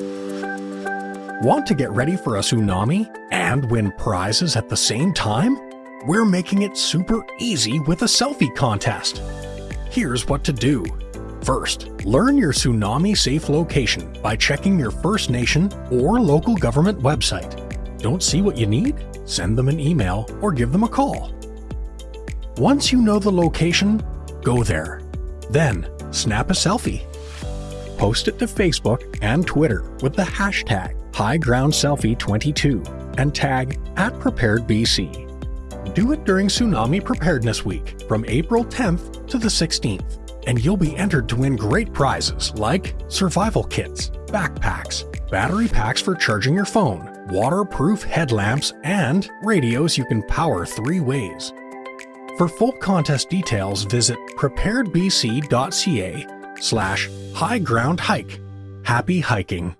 Want to get ready for a tsunami and win prizes at the same time? We're making it super easy with a selfie contest. Here's what to do. First, learn your tsunami safe location by checking your First Nation or local government website. Don't see what you need? Send them an email or give them a call. Once you know the location, go there. Then, snap a selfie. Post it to Facebook and Twitter with the hashtag HighGroundSelfie22 and tag at PreparedBC. Do it during Tsunami Preparedness Week from April 10th to the 16th, and you'll be entered to win great prizes like survival kits, backpacks, battery packs for charging your phone, waterproof headlamps, and radios you can power three ways. For full contest details, visit preparedbc.ca slash highgroundhike. Happy hiking!